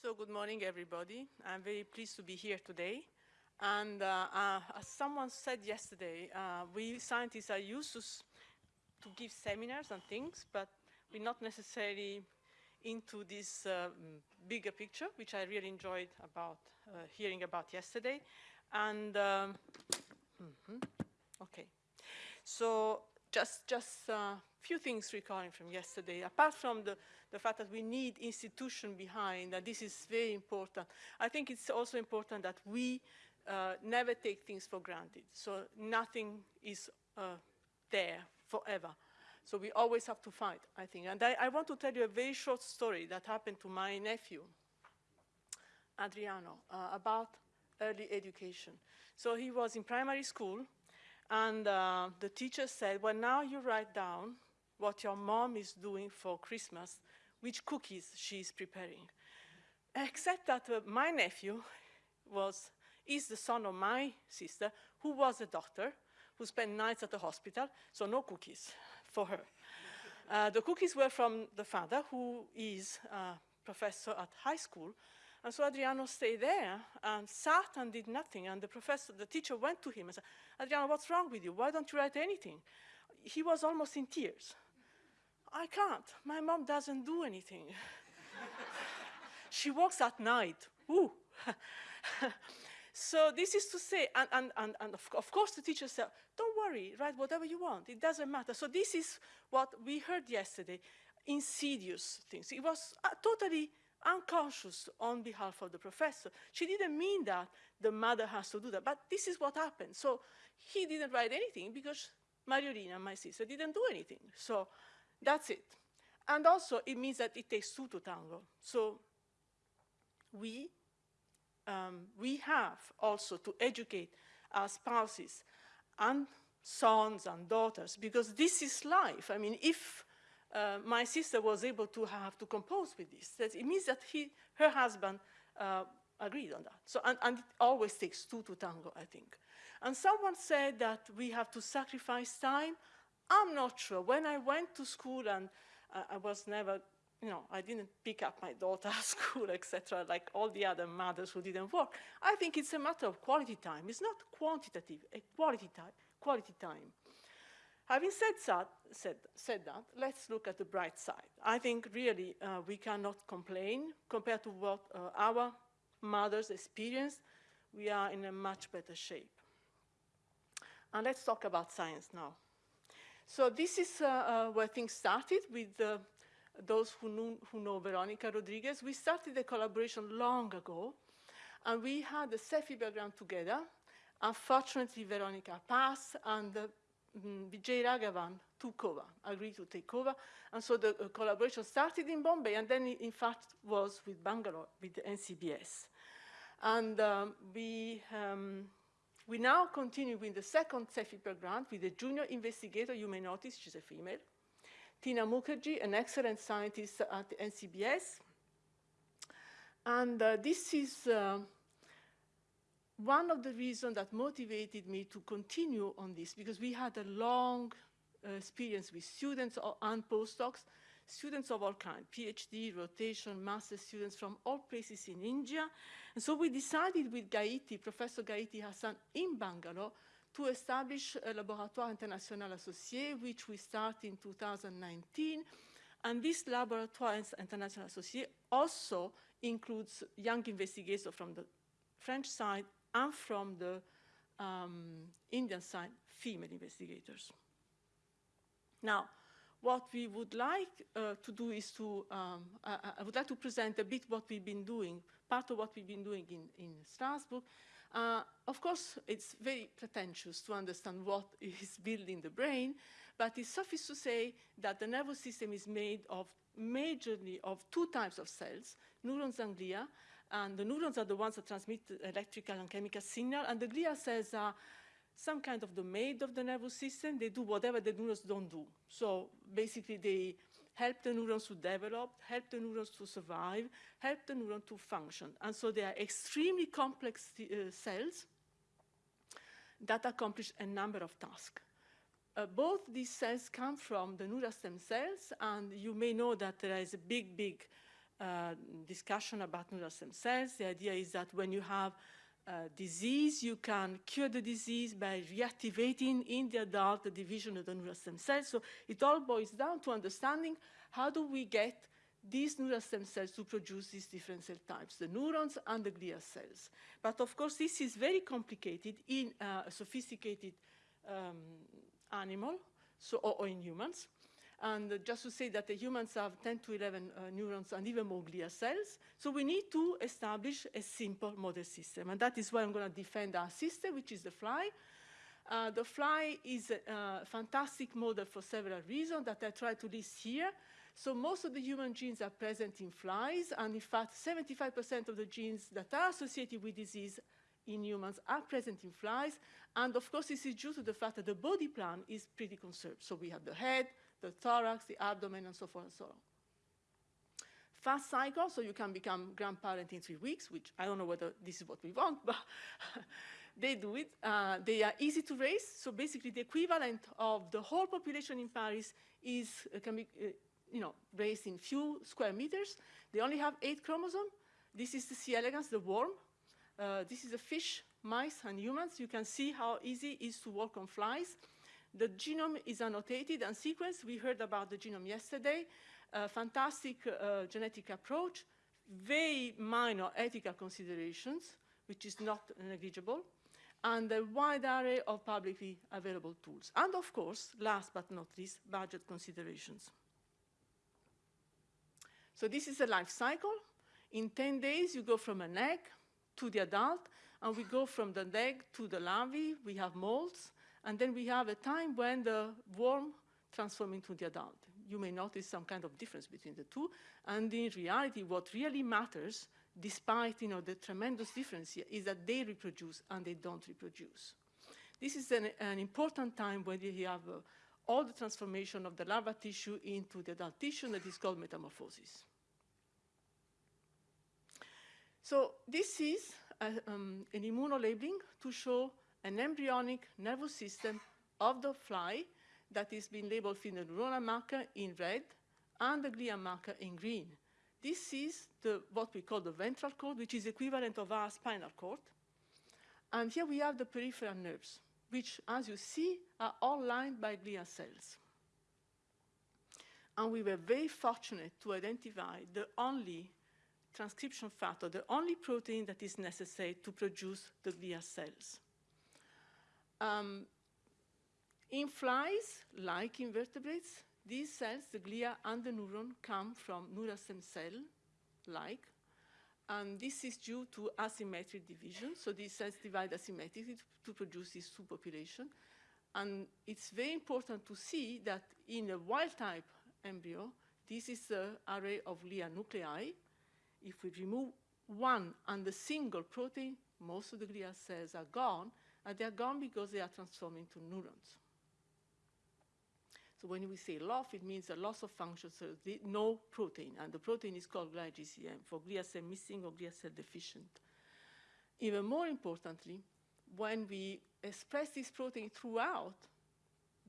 So good morning, everybody. I'm very pleased to be here today. And uh, uh, as someone said yesterday, uh, we scientists are used to, to give seminars and things, but we're not necessarily into this uh, bigger picture, which I really enjoyed about uh, hearing about yesterday. And, um, mm -hmm, okay. So just, just uh, few things recalling from yesterday, apart from the, the fact that we need institution behind, and this is very important. I think it's also important that we uh, never take things for granted. So nothing is uh, there forever. So we always have to fight, I think. And I, I, want to tell you a very short story that happened to my nephew, Adriano, uh, about early education. So he was in primary school, and uh, the teacher said, well, now you write down what your mom is doing for Christmas, which cookies she is preparing. Except that uh, my nephew was, is the son of my sister, who was a doctor, who spent nights at the hospital, so no cookies for her. Uh, the cookies were from the father, who is a professor at high school, and so Adriano stayed there and sat and did nothing. And the professor, the teacher went to him and said, Adriano, what's wrong with you? Why don't you write anything? He was almost in tears. I can't. My mom doesn't do anything. she works at night. Ooh. so this is to say, and, and, and, and of, of, course the teacher said, don't worry, write whatever you want. It doesn't matter. So this is what we heard yesterday, insidious things. It was uh, totally unconscious on behalf of the professor. She didn't mean that the mother has to do that, but this is what happened. So he didn't write anything because Mariolina, my sister, didn't do anything. So that's it. And also, it means that it takes two to tango. So we, um, we have also to educate our spouses and sons and daughters, because this is life. I mean, if uh, my sister was able to have to compose with this, that it means that he, her husband uh, agreed on that. So, and, and, it always takes two to tango, I think. And someone said that we have to sacrifice time. I'm not sure. When I went to school and uh, I was never, you know, I didn't pick up my daughter at school, etc., like all the other mothers who didn't work. I think it's a matter of quality time. It's not quantitative, a quality time. Quality time. Having said that, said, said that, let's look at the bright side. I think really uh, we cannot complain compared to what uh, our mothers experienced. We are in a much better shape. And let's talk about science now. So this is uh, uh, where things started with those who, knew, who know Veronica Rodrigues. We started the collaboration long ago, and we had the CEFI background together. Unfortunately, Veronica passed, and uh, mm, Vijay Raghavan took over, agreed to take over. And so the uh, collaboration started in Bombay, and then in fact was with Bangalore, with the NCBS. And um, we um, we now continue with the second CEFIPRA grant with a junior investigator, you may notice she's a female, Tina Mukherjee, an excellent scientist at NCBS. And uh, this is uh, one of the reasons that motivated me to continue on this, because we had a long uh, experience with students and postdocs students of all kinds, PhD, rotation, master students from all places in India. And so we decided with Gaiti, Professor Gaiti Hasan in Bangalore, to establish a Laboratoire International Associé, which we start in 2019. And this Laboratoire International Associé also includes young investigators from the French side and from the um, Indian side, female investigators. Now, what we would like uh, to do is to, um, I, I, would like to present a bit what we've been doing, part of what we've been doing in, in Strasbourg. Uh, of course, it's very pretentious to understand what is building the brain, but it's suffice to say that the nervous system is made of majorly of two types of cells, neurons and glia, and the neurons are the ones that transmit electrical and chemical signal, and the glia cells are some kind of domain of the nervous system. They do whatever the neurons don't do. So basically, they help the neurons to develop, help the neurons to survive, help the neuron to function. And so they are extremely complex uh, cells that accomplish a number of tasks. Uh, both these cells come from the neural stem cells, and you may know that there is a big, big uh, discussion about neural stem cells. The idea is that when you have disease, you can cure the disease by reactivating in the adult the division of the neural stem cells. So it all boils down to understanding how do we get these neural stem cells to produce these different cell types, the neurons and the glial cells. But of course, this is very complicated in uh, a sophisticated um, animal, so, or, or, in humans. And uh, just to say that the humans have 10 to 11 uh, neurons and even more glial cells. So we need to establish a simple model system. And that is why I'm going to defend our system, which is the fly. Uh, the fly is a, a fantastic model for several reasons that I try to list here. So most of the human genes are present in flies, and in fact, 75% of the genes that are associated with disease in humans are present in flies. And of course, this is due to the fact that the body plan is pretty conserved. So we have the head, the thorax, the abdomen, and so forth and so on. Fast cycle, so you can become grandparent in three weeks, which I don't know whether this is what we want, but they do it. Uh, they are easy to raise, so basically the equivalent of the whole population in Paris is, uh, can be, uh, you know, raised in few square meters. They only have eight chromosomes. This is the C. elegans, the worm. Uh, this is a fish, mice, and humans. You can see how easy it is to work on flies. The genome is annotated and sequenced. We heard about the genome yesterday. A fantastic uh, genetic approach, very minor ethical considerations, which is not negligible, and a wide array of publicly available tools. And of course, last but not least, budget considerations. So this is a life cycle. In 10 days, you go from an egg to the adult, and we go from the egg to the larvae. We have molts, and then we have a time when the worm transforms into the adult. You may notice some kind of difference between the two, and in reality, what really matters, despite you know, the tremendous difference here, is that they reproduce and they don't reproduce. This is an, an important time when you have uh, all the transformation of the larva tissue into the adult tissue that is called metamorphosis. So this is a, um, an immunolabeling to show an embryonic nervous system of the fly that is being labeled the neuronal marker in red and the glial marker in green. This is the, what we call the ventral cord, which is equivalent of our spinal cord. And here we have the peripheral nerves, which, as you see, are all lined by glial cells. And we were very fortunate to identify the only transcription factor, the only protein that is necessary to produce the glial cells. Um, in flies, like invertebrates, these cells, the glia and the neuron, come from neural stem cell-like, and this is due to asymmetric division. So these cells divide asymmetrically to produce this subpopulation. And it's very important to see that in a wild-type embryo, this is the array of glia nuclei, if we remove one and a single protein, most of the glial cells are gone, and they are gone because they are transformed into neurons. So when we say loss, it means a loss of function, so no protein, and the protein is called Glide/GCM for glial cell missing or glial cell deficient. Even more importantly, when we express this protein throughout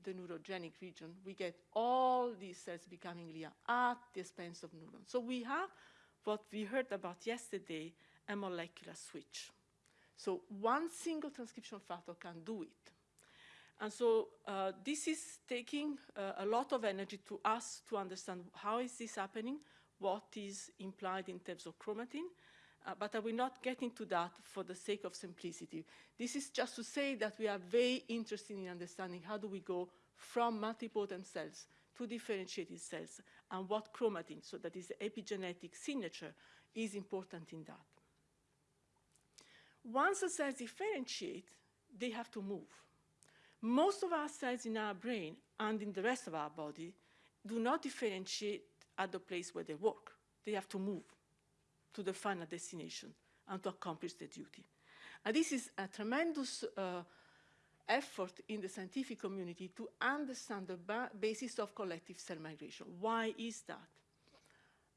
the neurogenic region, we get all these cells becoming glia at the expense of neurons. So we have what we heard about yesterday, a molecular switch. So one single transcription factor can do it. And so uh, this is taking uh, a lot of energy to us to understand how is this happening, what is implied in terms of chromatin, uh, but I will not get into that for the sake of simplicity. This is just to say that we are very interested in understanding how do we go from multipotent cells to differentiated cells and what chromatin, so that is the epigenetic signature, is important in that. Once the cells differentiate, they have to move. Most of our cells in our brain and in the rest of our body do not differentiate at the place where they work. They have to move to the final destination and to accomplish their duty. And this is a tremendous uh, effort in the scientific community to understand the ba basis of collective cell migration. Why is that?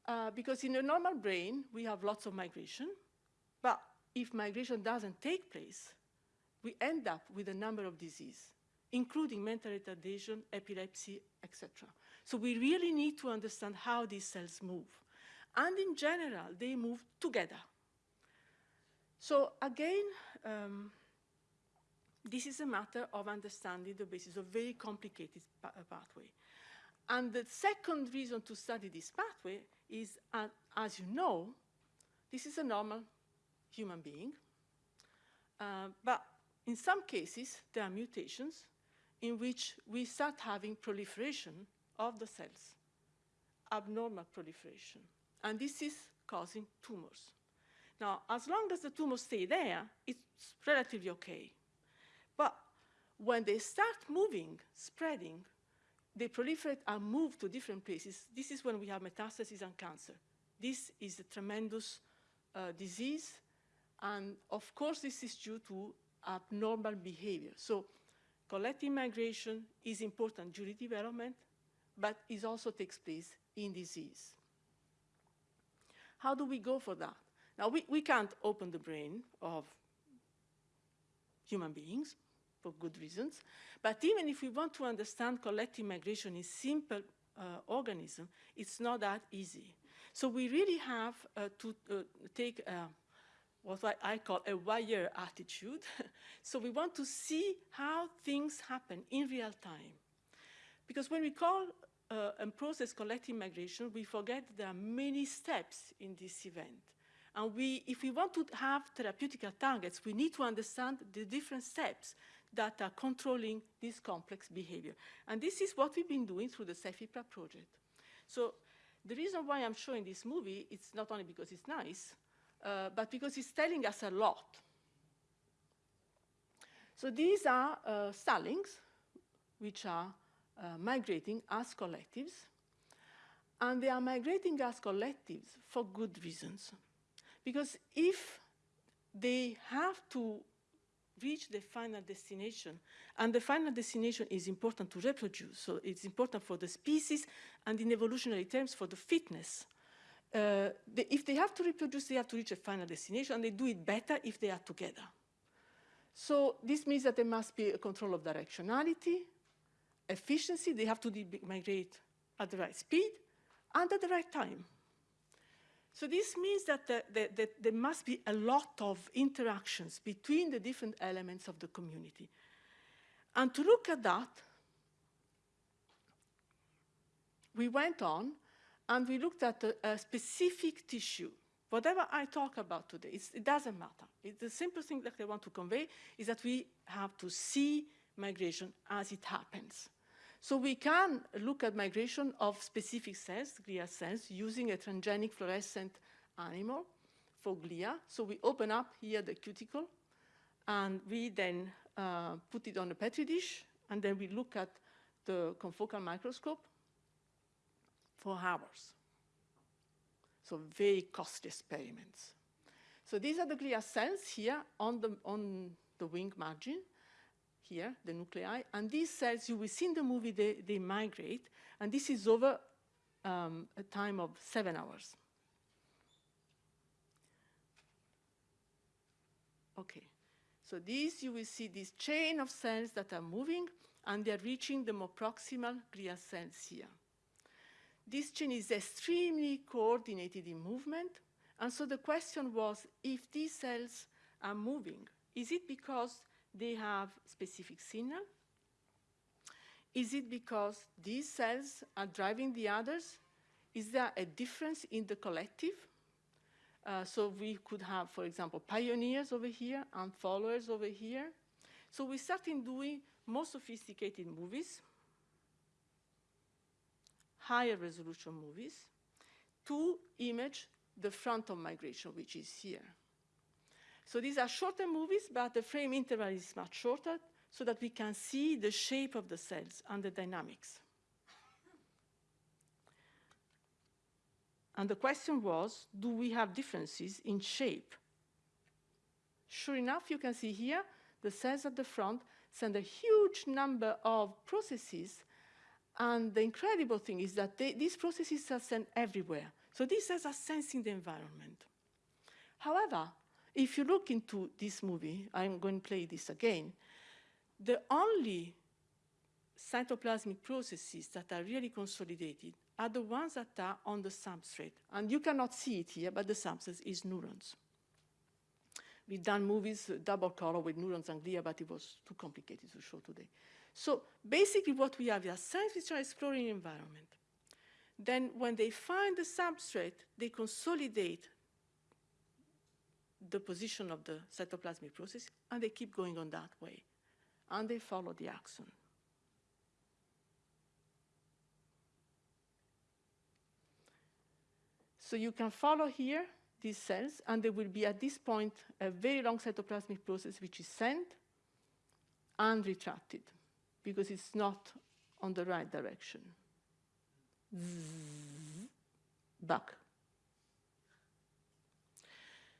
Uh, because in a normal brain, we have lots of migration, but if migration doesn't take place, we end up with a number of diseases, including mental retardation, epilepsy, etc. So we really need to understand how these cells move. And in general, they move together. So again, um, this is a matter of understanding the basis of very complicated pa uh, pathway. And the second reason to study this pathway is, uh, as you know, this is a normal human being. Uh, but in some cases, there are mutations in which we start having proliferation of the cells, abnormal proliferation. And this is causing tumors. Now, as long as the tumors stay there, it's relatively okay. But when they start moving, spreading, they proliferate and move to different places. This is when we have metastasis and cancer. This is a tremendous uh, disease. And of course, this is due to abnormal behavior. So collective migration is important during development, but it also takes place in disease. How do we go for that? Now, we, we can't open the brain of human beings for good reasons, but even if we want to understand collective migration in simple uh, organism, it's not that easy. So we really have uh, to uh, take uh, what I call a wire attitude. so we want to see how things happen in real time. Because when we call uh, and process collective migration, we forget there are many steps in this event. And we, if we want to have therapeutic targets, we need to understand the different steps that are controlling this complex behavior. And this is what we've been doing through the CEFIPRA project. So the reason why I'm showing this movie, it's not only because it's nice, uh, but because it's telling us a lot. So these are uh, starlings, which are uh, migrating as collectives, and they are migrating as collectives for good reasons. Because if they have to reach the final destination, and the final destination is important to reproduce, so it's important for the species, and in evolutionary terms for the fitness. Uh, they, if they have to reproduce, they have to reach a final destination, and they do it better if they are together. So this means that there must be a control of directionality, efficiency, they have to migrate at the right speed, and at the right time. So this means that the, the, the, there must be a lot of interactions between the different elements of the community. And to look at that, we went on and we looked at a, a specific tissue. Whatever I talk about today, it doesn't matter. The simple thing that I want to convey is that we have to see migration as it happens. So we can look at migration of specific cells, glia cells, using a transgenic fluorescent animal for glia. So we open up here the cuticle, and we then uh, put it on a petri dish, and then we look at the confocal microscope for hours. So very costly experiments. So these are the glia cells here on the, on the wing margin here, the nuclei, and these cells, you will see in the movie, they, they migrate, and this is over um, a time of seven hours. Okay, so these, you will see this chain of cells that are moving, and they're reaching the more proximal glial cells here. This chain is extremely coordinated in movement, and so the question was, if these cells are moving, is it because they have specific signal? Is it because these cells are driving the others? Is there a difference in the collective? Uh, so we could have, for example, pioneers over here and followers over here. So we started doing more sophisticated movies, higher resolution movies, to image the front of migration, which is here. So these are shorter movies, but the frame interval is much shorter so that we can see the shape of the cells and the dynamics. And the question was, do we have differences in shape? Sure enough, you can see here, the cells at the front send a huge number of processes. And the incredible thing is that they, these processes are sent everywhere. So these cells are sensing the environment. However, if you look into this movie, I'm going to play this again, the only cytoplasmic processes that are really consolidated are the ones that are on the substrate. And you cannot see it here, but the substrate is neurons. We've done movies, uh, double color with neurons and glia, but it was too complicated to show today. So basically what we have is cells which are exploring environment. Then when they find the substrate, they consolidate the position of the cytoplasmic process, and they keep going on that way. And they follow the axon. So you can follow here these cells, and there will be at this point a very long cytoplasmic process which is sent and retracted because it's not on the right direction. Back.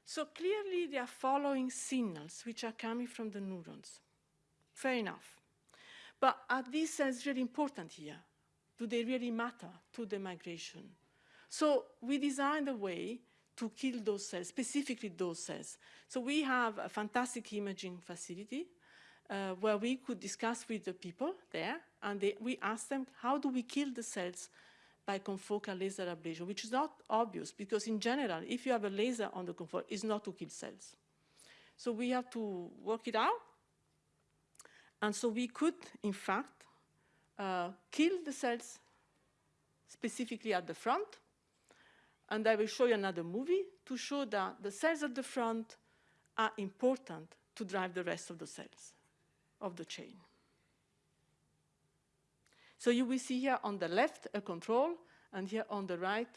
So clearly they are following signals which are coming from the neurons. Fair enough. But are these cells really important here? Do they really matter to the migration? So we designed a way to kill those cells, specifically those cells. So we have a fantastic imaging facility uh, where we could discuss with the people there, and they, we asked them, how do we kill the cells by confocal laser ablation, which is not obvious, because in general, if you have a laser on the confocal, it's not to kill cells. So we have to work it out, and so we could, in fact, uh, kill the cells specifically at the front, and I will show you another movie to show that the cells at the front are important to drive the rest of the cells of the chain. So you will see here on the left a control, and here on the right,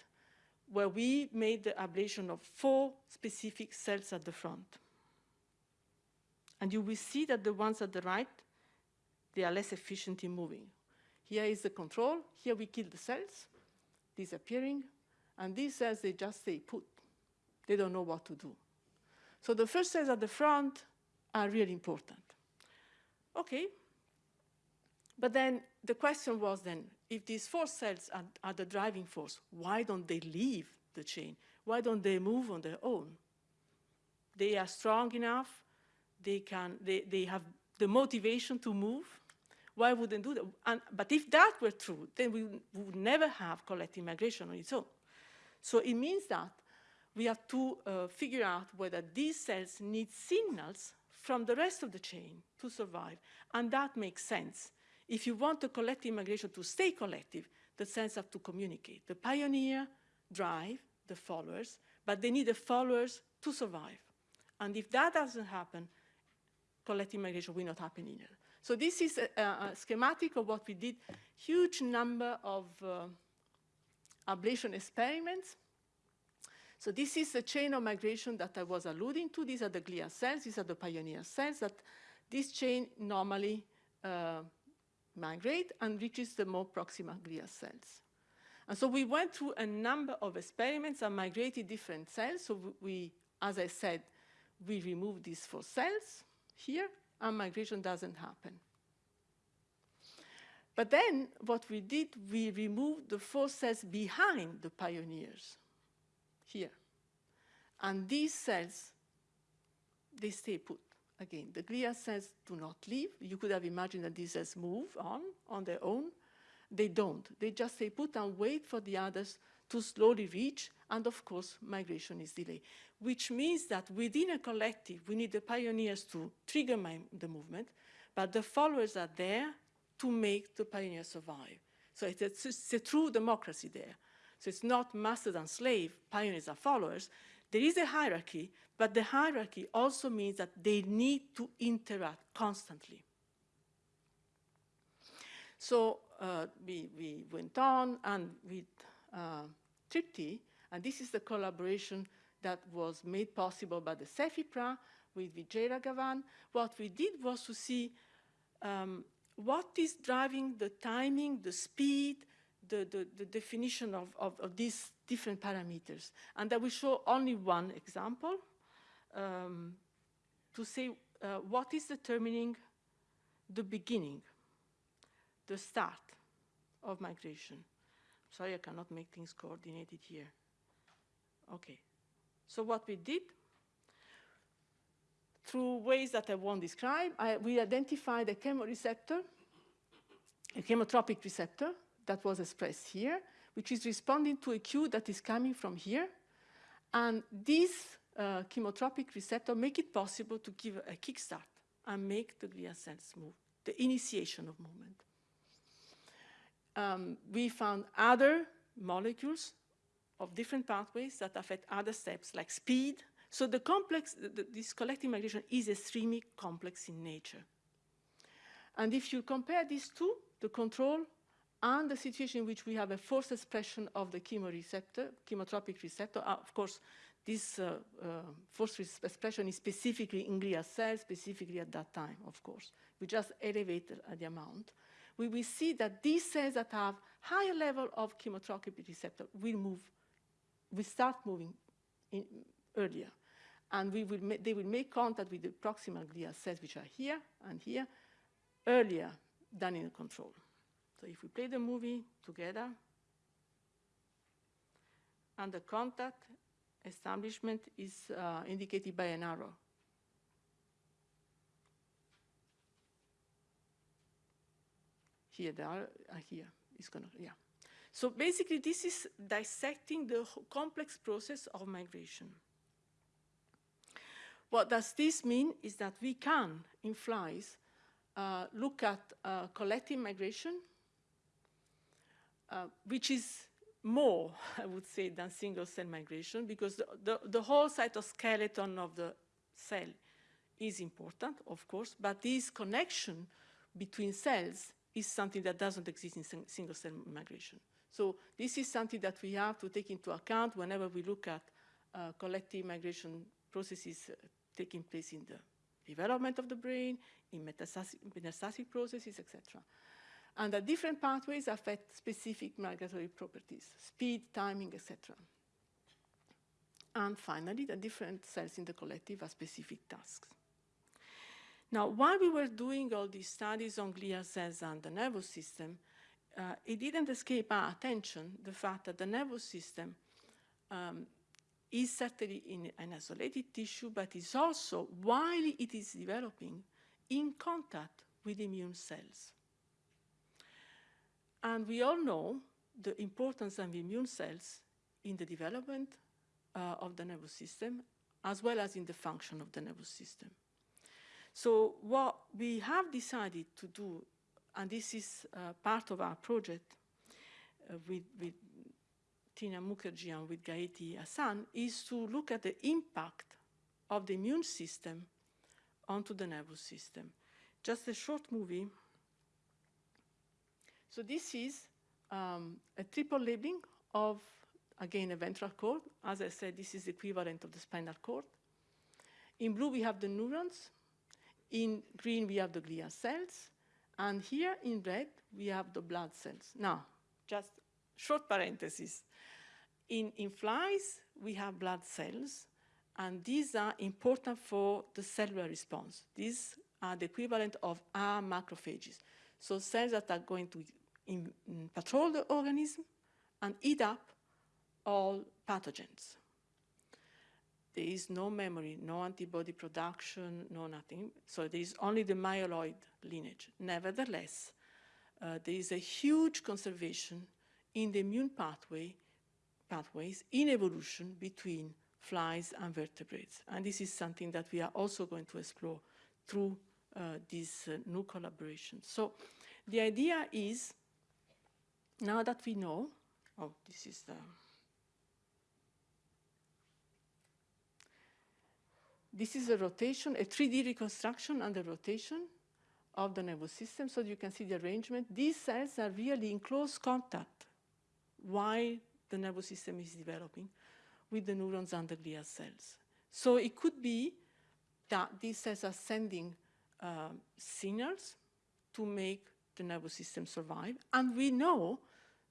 where we made the ablation of four specific cells at the front. And you will see that the ones at the right, they are less efficient in moving. Here is the control. Here we kill the cells, disappearing. And these cells, they just stay put. They don't know what to do. So the first cells at the front are really important. Okay. But then the question was then, if these four cells are, are the driving force, why don't they leave the chain? Why don't they move on their own? They are strong enough, they, can, they, they have the motivation to move, why wouldn't do that? And, but if that were true, then we would never have collective migration on its own. So it means that we have to uh, figure out whether these cells need signals from the rest of the chain to survive. And that makes sense. If you want the collective migration to stay collective, the sense have to communicate. The pioneer drive the followers, but they need the followers to survive. And if that doesn't happen, collective migration will not happen either. So this is a, a schematic of what we did, huge number of uh, ablation experiments. So this is the chain of migration that I was alluding to. These are the glial cells. These are the pioneer cells that this chain normally uh, migrate and reaches the more proximal glial cells. And so we went through a number of experiments and migrated different cells. So we, as I said, we removed these four cells here, and migration doesn't happen. But then what we did, we removed the four cells behind the pioneers here. And these cells, they stay put. Again, the glia cells do not leave. You could have imagined that these cells move on, on their own. They don't. They just stay put and wait for the others to slowly reach, and of course, migration is delayed, which means that within a collective, we need the pioneers to trigger the movement, but the followers are there to make the pioneers survive. So it's a, it's a true democracy there. So it's not master and slave, pioneers are followers. There is a hierarchy, but the hierarchy also means that they need to interact constantly. So uh, we, we went on and with uh, Tripti, and this is the collaboration that was made possible by the CEFIPRA with Vijay Raghavan. What we did was to see um, what is driving the timing, the speed, the, the, the definition of, of, of, these different parameters. And I will show only one example um, to say uh, what is determining the beginning, the start of migration. Sorry, I cannot make things coordinated here. Okay. So what we did through ways that I won't describe, I, we identified a chemoreceptor, a chemotropic receptor that was expressed here, which is responding to a cue that is coming from here. And this uh, chemotropic receptor make it possible to give a kickstart and make the glial cells move, the initiation of movement. Um, we found other molecules of different pathways that affect other steps like speed. So the complex, the, this collective migration is extremely complex in nature. And if you compare these two, the control and the situation in which we have a forced expression of the chemoreceptor, chemotropic receptor, uh, of course, this uh, uh, forced expression is specifically in glial cells, specifically at that time, of course. We just elevate the, amount. We will see that these cells that have higher level of chemotropic receptor will move, will start moving in, earlier. And we will they will make contact with the proximal glial cells, which are here and here, earlier than in the control. So if we play the movie together, and the contact establishment is uh, indicated by an arrow. Here, they are uh, here. It's gonna, yeah. So basically, this is dissecting the complex process of migration. What does this mean is that we can, in flies, uh, look at uh, collective migration, uh, which is more, I would say, than single cell migration because the, the, the, whole cytoskeleton of the cell is important, of course, but this connection between cells is something that doesn't exist in single cell migration. So this is something that we have to take into account whenever we look at uh, collective migration processes uh, taking place in the development of the brain, in metastatic, processes, etc. And the different pathways affect specific migratory properties, speed, timing, etc. And finally, the different cells in the collective have specific tasks. Now, while we were doing all these studies on glial cells and the nervous system, uh, it didn't escape our attention the fact that the nervous system um, is certainly in an isolated tissue, but is also, while it is developing, in contact with immune cells. And we all know the importance of immune cells in the development uh, of the nervous system, as well as in the function of the nervous system. So what we have decided to do, and this is uh, part of our project uh, with, with Tina Mukherjee and with Gaiti Hasan is to look at the impact of the immune system onto the nervous system. Just a short movie. So this is um, a triple labeling of, again, a ventral cord. As I said, this is the equivalent of the spinal cord. In blue, we have the neurons. In green, we have the glial cells. And here in red, we have the blood cells. Now, just short parenthesis. In, in flies, we have blood cells, and these are important for the cellular response. These are the equivalent of our macrophages. So cells that are going to in, in patrol the organism and eat up all pathogens. There is no memory, no antibody production, no nothing. So there is only the myeloid lineage. Nevertheless, uh, there is a huge conservation in the immune pathway pathways in evolution between flies and vertebrates. And this is something that we are also going to explore through uh, this uh, new collaboration. So the idea is, now that we know, oh, this is the, this is a rotation, a 3D reconstruction and under rotation of the nervous system, so you can see the arrangement. These cells are really in close contact while the nervous system is developing with the neurons and the glial cells. So it could be that these cells are sending uh, signals to make the nervous system survive. And we know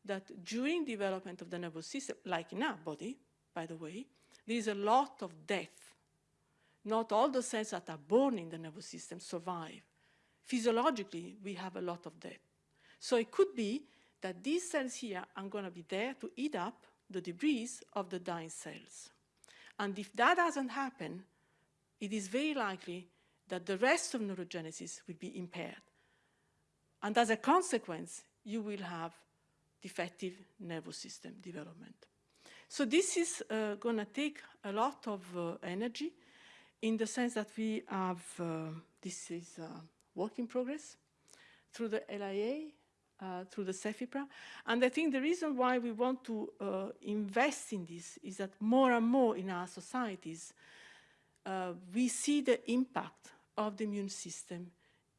that during development of the nervous system, like in our body, by the way, there is a lot of death. Not all the cells that are born in the nervous system survive. Physiologically, we have a lot of death. So it could be that these cells here are going to be there to eat up the debris of the dying cells. And if that doesn't happen, it is very likely that the rest of neurogenesis will be impaired. And as a consequence, you will have defective nervous system development. So this is uh, going to take a lot of uh, energy in the sense that we have, uh, this is work in progress through the LIA, uh, through the CEFIPRA. And I think the reason why we want to uh, invest in this is that more and more in our societies, uh, we see the impact of the immune system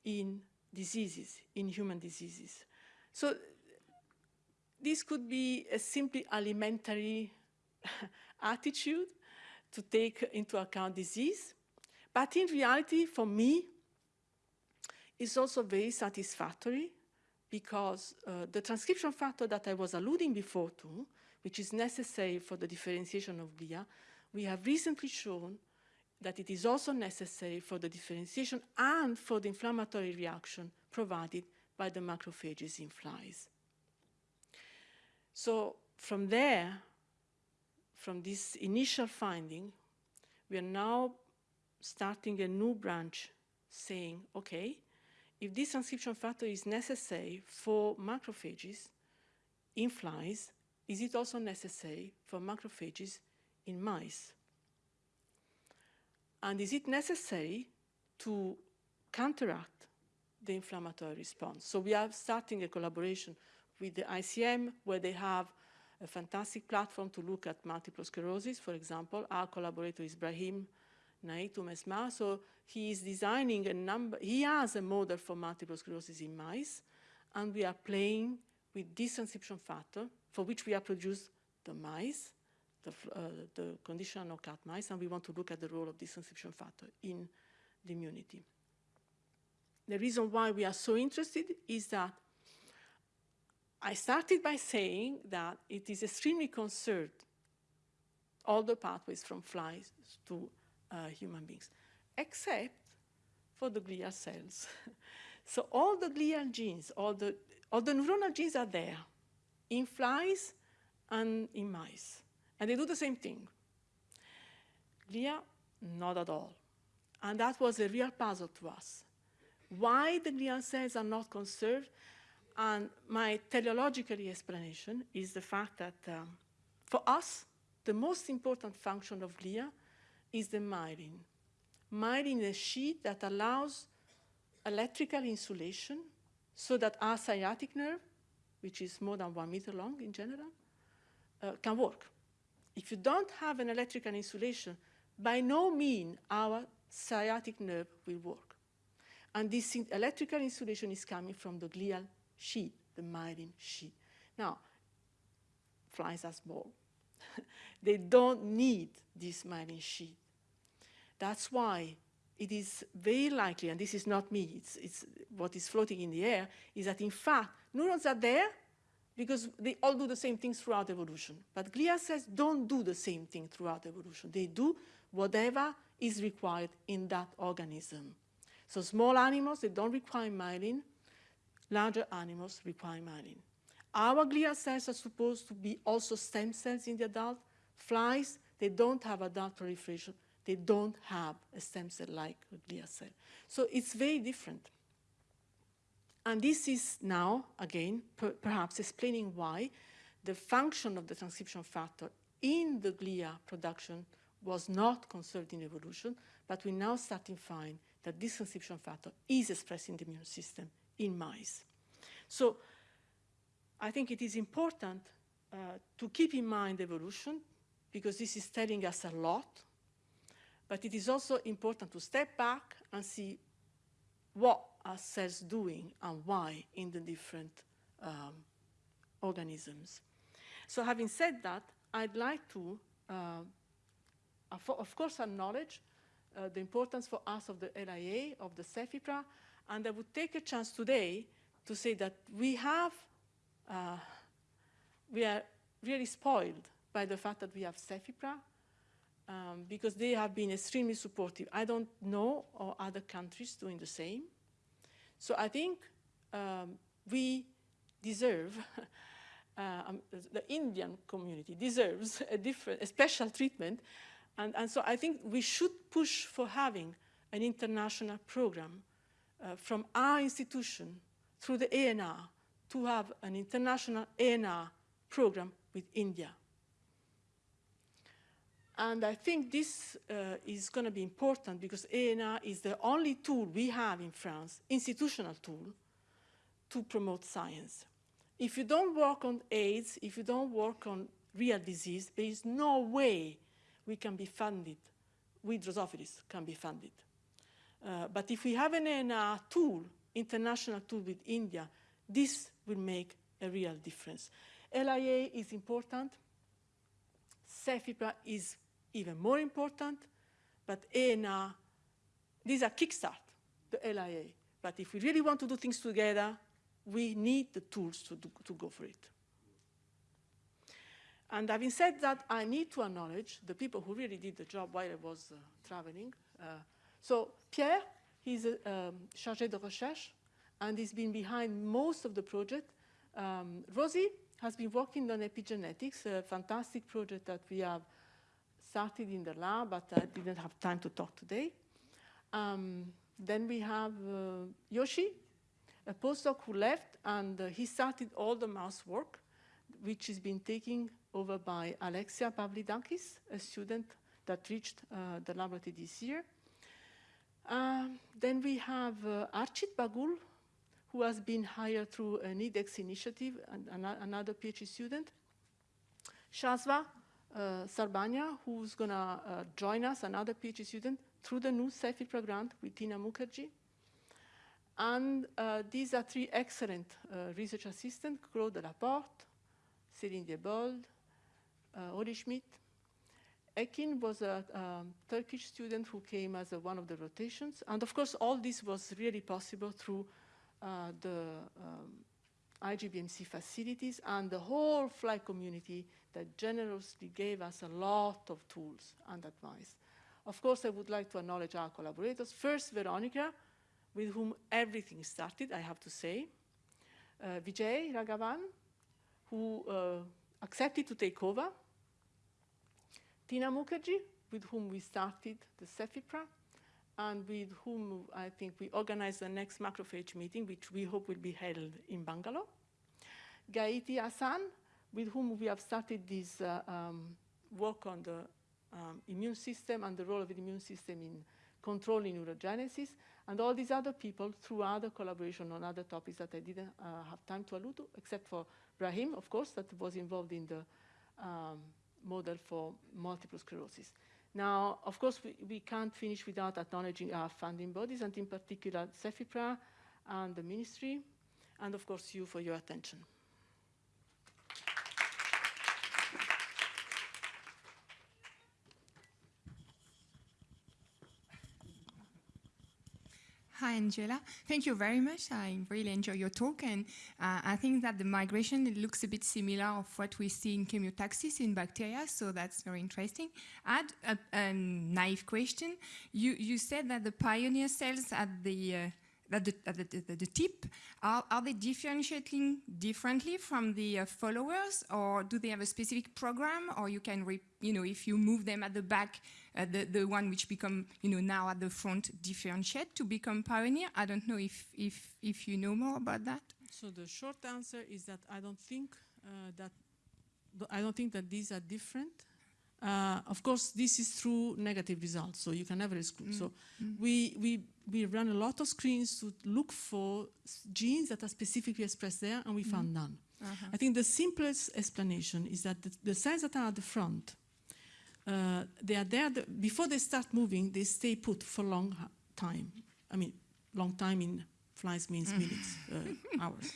in diseases, in human diseases. So this could be a simply alimentary attitude to take into account disease. But in reality, for me, it's also very satisfactory because uh, the transcription factor that I was alluding before to, which is necessary for the differentiation of glia, we have recently shown that it is also necessary for the differentiation and for the inflammatory reaction provided by the macrophages in flies. So from there, from this initial finding, we are now starting a new branch saying, okay, if this transcription factor is necessary for macrophages in flies, is it also necessary for macrophages in mice? And is it necessary to counteract the inflammatory response? So we are starting a collaboration with the ICM where they have a fantastic platform to look at multiple sclerosis, for example. Our collaborator is Brahim Nait Oumesmar. So he is designing a number, he has a model for multiple sclerosis in mice, and we are playing with this transcription factor, for which we have produced the mice, the, uh, the conditional knockout mice, and we want to look at the role of this transcription factor in the immunity. The reason why we are so interested is that I started by saying that it is extremely concerned all the pathways from flies to uh, human beings, except for the glial cells. so all the glial genes, all the, all the neuronal genes are there in flies and in mice. And they do the same thing. Glia, not at all. And that was a real puzzle to us. Why the glial cells are not conserved and my teleological explanation is the fact that um, for us, the most important function of glia is the myelin. Myelin is a sheet that allows electrical insulation so that our sciatic nerve, which is more than one meter long in general, uh, can work. If you don't have an electrical insulation, by no means our sciatic nerve will work. And this electrical insulation is coming from the glial sheet, the myelin sheet. Now, flies are small. they don't need this myelin sheet. That's why it is very likely, and this is not me, it's, it's what is floating in the air, is that in fact, neurons are there because they all do the same things throughout evolution. But glia cells don't do the same thing throughout evolution. They do whatever is required in that organism. So small animals, they don't require myelin, Larger animals require myelin. Our glial cells are supposed to be also stem cells in the adult. Flies, they don't have adult proliferation. They don't have a stem cell like a cell. So it's very different. And this is now, again, per perhaps explaining why the function of the transcription factor in the glia production was not conserved in evolution, but we now start to find that this transcription factor is expressed in the immune system in mice. So I think it is important uh, to keep in mind evolution because this is telling us a lot, but it is also important to step back and see what cells doing and why in the different um, organisms. So having said that, I'd like to, uh, of course, acknowledge uh, the importance for us of the LIA, of the CEFIPRA, and I would take a chance today to say that we have, uh, we are really spoiled by the fact that we have CEFIPRA um, because they have been extremely supportive. I don't know other countries doing the same. So I think um, we deserve, uh, um, the Indian community deserves a different, a special treatment. And, and so I think we should push for having an international program uh, from our institution through the ANR to have an international ANR program with India. And I think this uh, is going to be important because ANR is the only tool we have in France, institutional tool, to promote science. If you don't work on AIDS, if you don't work on real disease, there is no way we can be funded, we Drosophilists can be funded. Uh, but if we have an ANR tool, international tool with India, this will make a real difference. LIA is important. CEFIPRA is even more important, but ANR, these are kickstart, the LIA. But if we really want to do things together, we need the tools to, do, to go for it. And having said that, I need to acknowledge the people who really did the job while I was uh, traveling. Uh, so Pierre, he's a um, chargé de recherche, and he's been behind most of the project. Um, Rosie has been working on epigenetics, a fantastic project that we have started in the lab, but I didn't have time to talk today. Um, then we have uh, Yoshi, a postdoc who left, and uh, he started all the mouse work, which has been taken over by Alexia Pavlidakis, a student that reached uh, the laboratory this year. Um, then we have uh, Archit Bagul, who has been hired through an IDEX initiative, and an another PhD student. Shazva uh, Sarbania, who's going to uh, join us, another PhD student, through the new CEFIPRA grant with Tina Mukherjee. And uh, these are three excellent research assistants, Claude Laporte, Céline Diebold, uh, Oli Schmidt. Ekin was a um, Turkish student who came as a, one of the rotations. And of course, all this was really possible through uh, the um, IGBMC facilities and the whole flight community that generously gave us a lot of tools and advice. Of course, I would like to acknowledge our collaborators. First, Veronica, with whom everything started, I have to say. Uh, Vijay Raghavan, who uh, accepted to take over. Tina Mukherjee, with whom we started the CEFIPRA, and with whom I think we organized the next macrophage meeting, which we hope will be held in Bangalore. Gaiti Hasan, with whom we have started this uh, um, work on the um, immune system and the role of the immune system in controlling neurogenesis, and all these other people through other collaboration on other topics that I didn't uh, have time to allude to, except for Brahim, of course, that was involved in the um, model for multiple sclerosis. Now, of course, we, we can't finish without acknowledging our funding bodies, and in particular, CEFIPRA and the ministry, and of course, you for your attention. Hi, Angela. Thank you very much. I really enjoy your talk, and uh, I think that the migration it looks a bit similar of what we see in chemotaxis in bacteria, so that's very interesting. I had a, a naive question. You, you said that the pioneer cells at the uh, at the, the, the, the, tip, are, are they differentiating differently from the uh, followers or do they have a specific program or you can, you know, if you move them at the back, uh, the, the one which become, you know, now at the front differentiate to become pioneer? I don't know if, if, if you know more about that. So the short answer is that I don't think uh, that, I don't think that these are different. Uh, of course, this is through negative results, so you can never exclude. Mm. So mm. we, we, we run a lot of screens to look for genes that are specifically expressed there, and we mm. found none. Uh -huh. I think the simplest explanation is that the, the cells that are at the front, uh, they are there, the, before they start moving, they stay put for a long time. I mean, long time in flies means mm. minutes, uh, hours.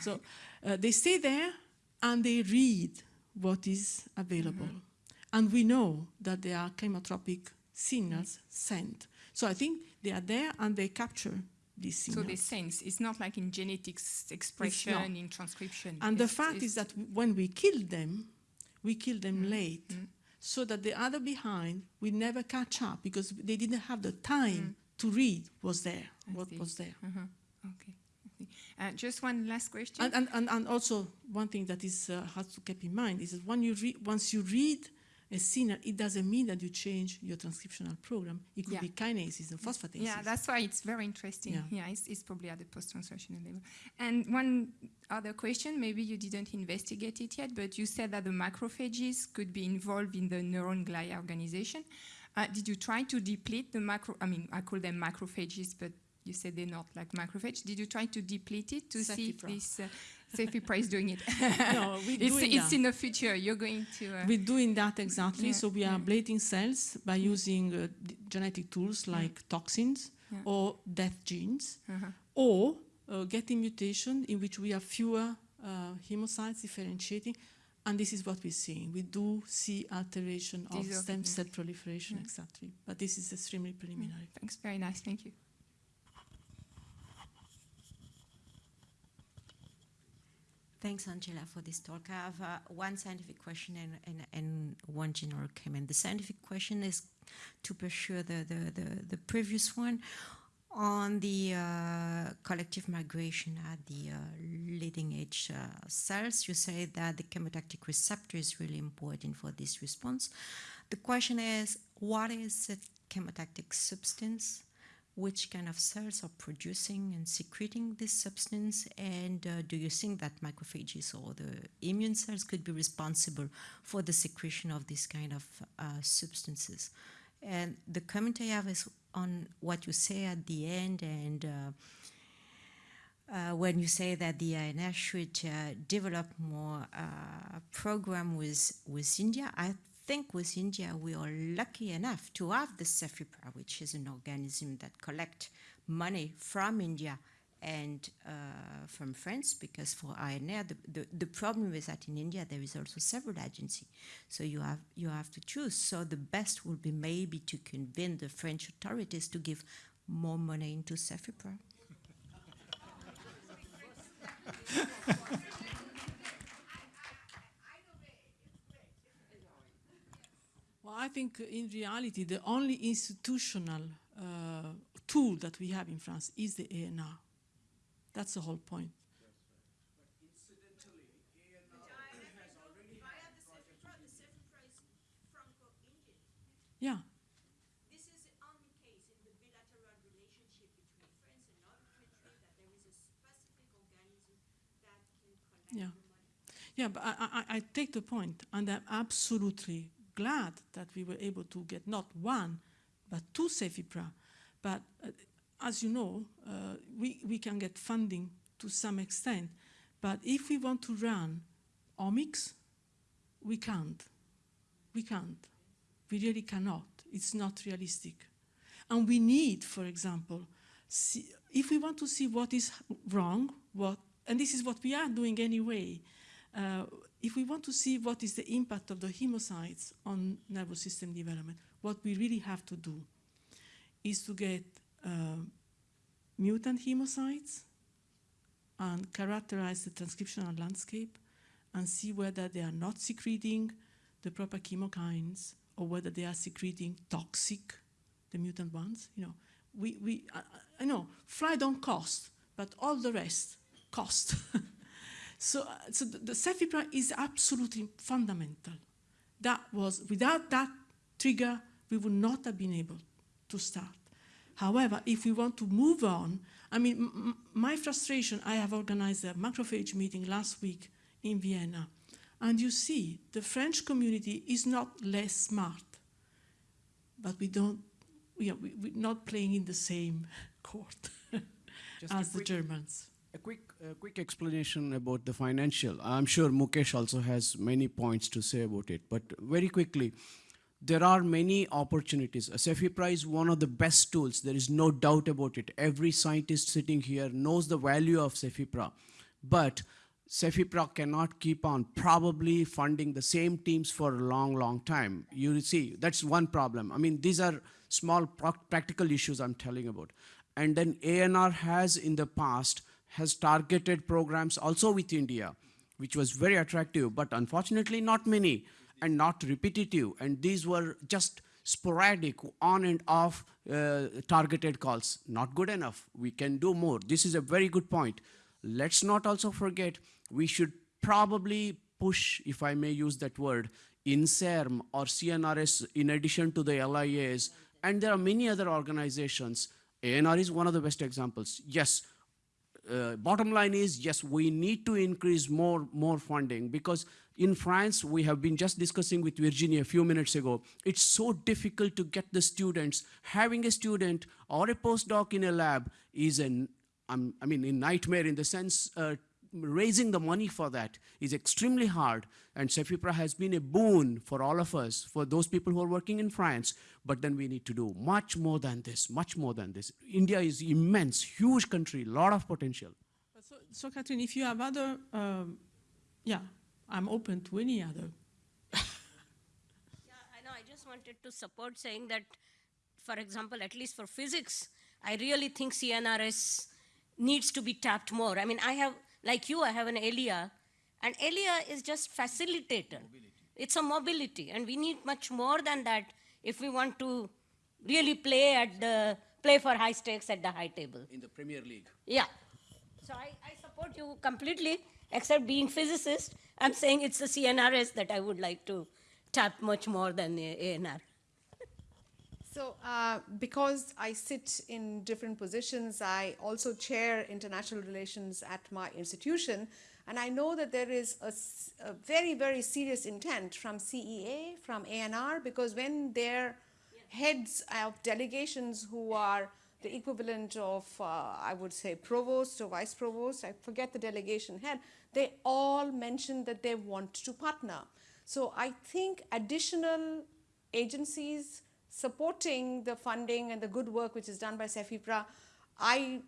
So uh, they stay there, and they read what is available. -hmm. And we know that there are chemotropic signals sent. So I think they are there and they capture these signals. So they sense. It's not like in genetics expression, in transcription. And it's, the fact is that when we kill them, we kill them mm. late. Mm. So that the other behind will never catch up because they didn't have the time mm. to read was there, I what see. was there. Uh -huh. Okay. Uh, just one last question. And, and, and, and, also one thing that is uh, has to keep in mind is that when you once you read a CNR, it doesn't mean that you change your transcriptional program. It could Yeah. be kinases and phosphatases. Yeah, that's why it's very interesting. Yeah. Yeah, it's, it's probably at the post-translational level. And one other question, maybe you didn't investigate it yet, but you said that the macrophages could be involved in the neuron glia organization. Uh, did you try to deplete the macro, I mean, I call them macrophages, but you said they're not like macrophages. Did you try to deplete it to see if this, uh, Cefipra Price doing it? No, we're it's, doing it's that. in the future. You're going to... Uh, We're doing that exactly. Yeah, So we are ablating cells by using uh, genetic tools like toxins Yeah. or death genes, uh-huh. or uh, getting mutation in which we have fewer uh, hemocytes differentiating. And this is what we're seeing. We do see alteration of These stem cell proliferation, Yeah. exactly. But this is extremely preliminary. Thanks, very nice. Thank you. Thanks, Angela, for this talk. I have uh, one scientific question and, and, and one general comment. The scientific question is to pursue the, the, the, the previous one on the uh, collective migration at the uh, leading edge uh, cells. You say that the chemotactic receptor is really important for this response. The question is, what is a chemotactic substance? Which kind of cells are producing and secreting this substance and uh, do you think that macrophages or the immune cells could be responsible for the secretion of this kind of uh, substances? And the comment i have is on what you say at the end and uh, uh, when you say that the INS should uh, develop more uh, program with with India, I think with India we are lucky enough to have the Cefipra, which is an organism that collect money from India and uh, from France, because for INR the, the, the problem is that in India there is also several agencies, so you have you have to choose. So the best would be maybe to convince the French authorities to give more money into Cefipra. I think in reality, the only institutional uh, tool that we have in France is the ANR. That's the whole point. Yeah. This is the only case in the bilateral relationship between France and that there is a specific organism that can collect Yeah. Yeah, but I, I, I take the point, and I'm absolutely glad that we were able to get not one, but two Cefipra. But uh, as you know, uh, we, we can get funding to some extent, but if we want to run omics, we can't. We can't. We really cannot. It's not realistic. And we need, for example, see, if we want to see what is wrong, what, and this is what we are doing anyway, uh, if we want to see what is the impact of the hemocytes on nervous system development, what we really have to do is to get uh, mutant hemocytes and characterize the transcriptional landscape and see whether they are not secreting the proper chemokines or whether they are secreting toxic, the mutant ones. You know, we, we I, I know fly don't cost, but all the rest cost. so, uh, so the, the Cefipra is absolutely fundamental. That was without that trigger, we would not have been able to start. However, if we want to move on, I mean, my frustration, I have organized a macrophage meeting last week in Vienna, and you see the French community is not less smart, but we don't, we are, we, we're not playing in the same court as the Germans. A quick, a quick explanation about the financial. I'm sure Mukesh also has many points to say about it, but very quickly, there are many opportunities. Cefipra is one of the best tools. There is no doubt about it. Every scientist sitting here knows the value of Cefipra, but Cefipra cannot keep on probably funding the same teams for a long, long time. You see, that's one problem. I mean, these are small practical issues I'm telling about. And then ANR has in the past has targeted programs also with India, which was very attractive, but unfortunately not many and not repetitive. And these were just sporadic, on and off uh, targeted calls. Not good enough. We can do more. This is a very good point. Let's not also forget we should probably push, if I may use that word, INSERM or CNRS in addition to the LIAs, and there are many other organizations. ANR is one of the best examples. Yes, uh, bottom line is yes we need to increase more more funding because in france we have been just discussing with virginia a few minutes ago. It's so difficult to get the students. Having a student or a postdoc in a lab is an um, i mean a nightmare in the sense uh, raising the money for that is extremely hard and Cefipra has been a boon for all of us for those people who are working in france but then we need to do much more than this much more than this india is immense huge country lot of potential So, so Catherine, if you have other, um, yeah, I'm open to any other. Yeah, I know. I just wanted to support saying that, for example, at least for physics, I really think CNRS needs to be tapped more. I mean, I have, like you, I have an ELIA, and ELIA is just facilitator. It's a mobility, and we need much more than that if we want to really play at the play for high stakes at the high table. in the premier league Yeah. So I, I support you completely, except being physicist. I'm saying it's the CNRS that I would like to tap much more than the ANR. So, uh, because I sit in different positions, I also chair international relations at my institution, and I know that there is a very, very serious intent from CEA, from ANR, because when their heads of delegations who are the equivalent of, uh, I would say, provost or vice provost, I forget the delegation head, they all mentioned that they want to partner. So I think additional agencies supporting the funding and the good work which is done by Cefipra, I,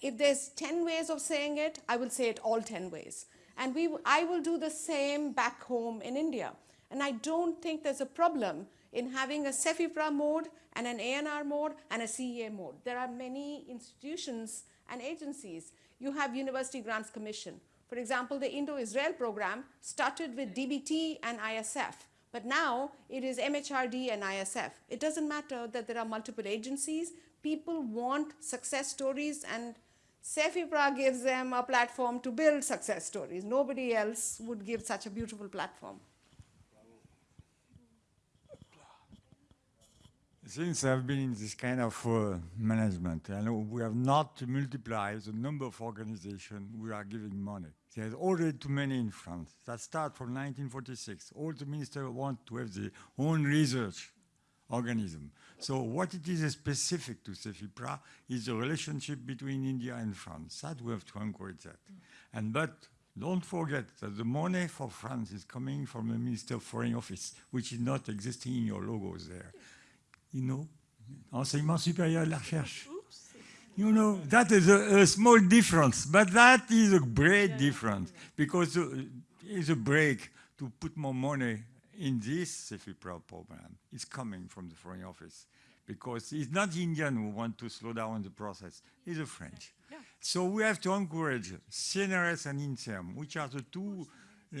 if there's 10 ways of saying it, I will say it all 10 ways. And we, I will do the same back home in India. And I don't think there's a problem in having a Cefipra mode and an ANR mode and a CEA mode. There are many institutions and agencies. You have University Grants Commission. For example, the Indo-Israel program started with DBT and ISF, but now it is MHRD and ISF. It doesn't matter that there are multiple agencies. People want success stories and Cefipra gives them a platform to build success stories. Nobody else would give such a beautiful platform. Since I've been in this kind of uh, management, I know we have not multiplied the number of organizations we are giving money. There's already too many in France. That start from 1946. All the ministers want to have their own research organism. So what it is specific to Cefipra is the relationship between India and France. That we have to encourage that. And but don't forget that the money for France is coming from the Minister of Foreign Office, which is not existing in your logos there you know, enseignement supérieur de la recherche. You know, that is a, a small difference, but that is a great difference because uh, it's a brake to put more money in this CEFIPRA program. It's coming from the Foreign Office because it's not the Indian who want to slow down the process, it's the French. So we have to encourage CNRS and INSERM, which are the two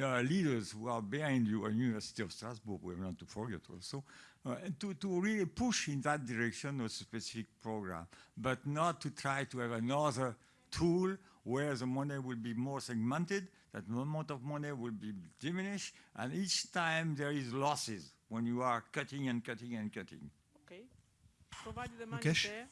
uh, leaders who are behind you at University of Strasbourg, we have not to forget also, uh, to, to really push in that direction a specific program, but not to try to have another tool where the money will be more segmented, that amount of money will be diminished, and each time there is losses when you are cutting and cutting and cutting. Okay. Provided the money Mukesh? there.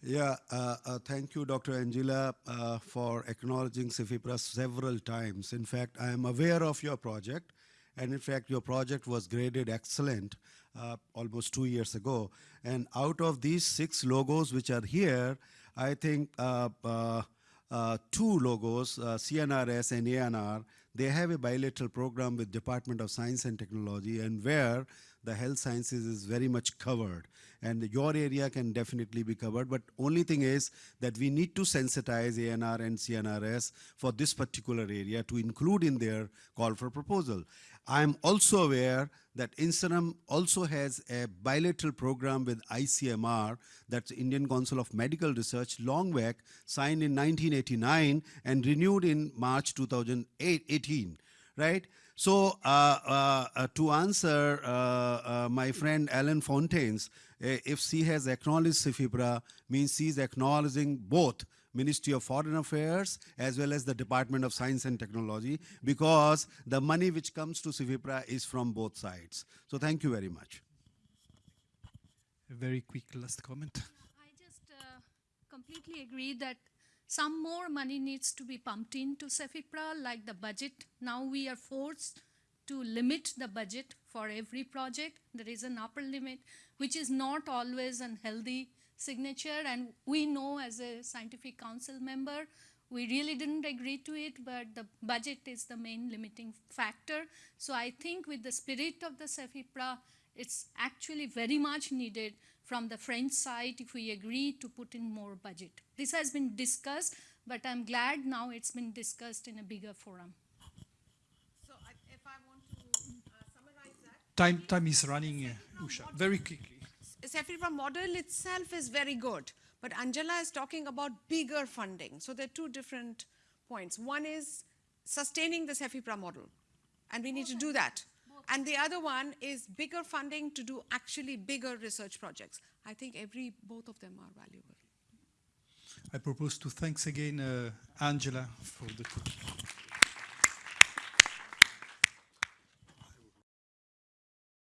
Yeah, uh, uh, thank you, Dr. Angela, uh, for acknowledging Cefipra several times. In fact, I am aware of your project, and in fact, your project was graded excellent uh, almost two years ago. And out of these six logos which are here, I think uh, uh, uh, two logos, uh, CNRS and ANR, they have a bilateral program with Department of Science and Technology, and where the health sciences is very much covered and your area can definitely be covered but only thing is that we need to sensitize ANR and CNRS for this particular area to include in their call for proposal. I am also aware that INSERM also has a bilateral program with ICMR, that's Indian Council of Medical Research, long back, signed in 1989 and renewed in March 2018, right? So uh, uh, uh, to answer uh, uh, my friend Alan Fontaines, uh, if she has acknowledged Cefipra, means she is acknowledging both Ministry of Foreign Affairs as well as the Department of Science and Technology because the money which comes to CEFIPRA is from both sides. So thank you very much. A very quick last comment. I just uh, completely agree that some more money needs to be pumped into Cefipra, like the budget. Now we are forced to limit the budget for every project. There is an upper limit, which is not always an healthy signature. And we know as a scientific council member, we really didn't agree to it, but the budget is the main limiting factor. So I think with the spirit of the Cefipra, it's actually very much needed from the French side if we agree to put in more budget. This has been discussed, but I'm glad now it's been discussed in a bigger forum. So I, if I want to uh, summarize that, Time, time is running, uh, Usha. Very quickly. Cefipra model itself is very good, but Angela is talking about bigger funding. So there are two different points. One is sustaining the Cefipra model, and we need to do that. And the other one is bigger funding to do actually bigger research projects. I think every both of them are valuable. I propose to thanks again uh, Angela for the.